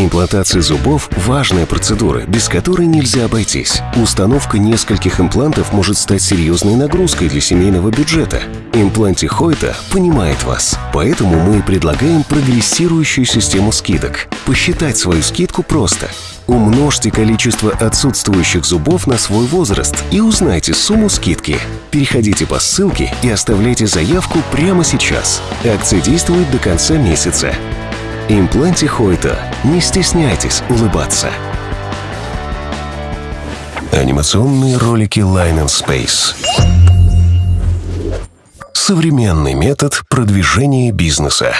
Имплантация зубов – важная процедура, без которой нельзя обойтись. Установка нескольких имплантов может стать серьезной нагрузкой для семейного бюджета. Импланте Хойта понимает вас, поэтому мы предлагаем прогрессирующую систему скидок. Посчитать свою скидку просто. Умножьте количество отсутствующих зубов на свой возраст и узнайте сумму скидки. Переходите по ссылке и оставляйте заявку прямо сейчас. Акция действует до конца месяца. Импланте Хойта. Не стесняйтесь улыбаться. Анимационные ролики Line and Space. Современный метод продвижения бизнеса.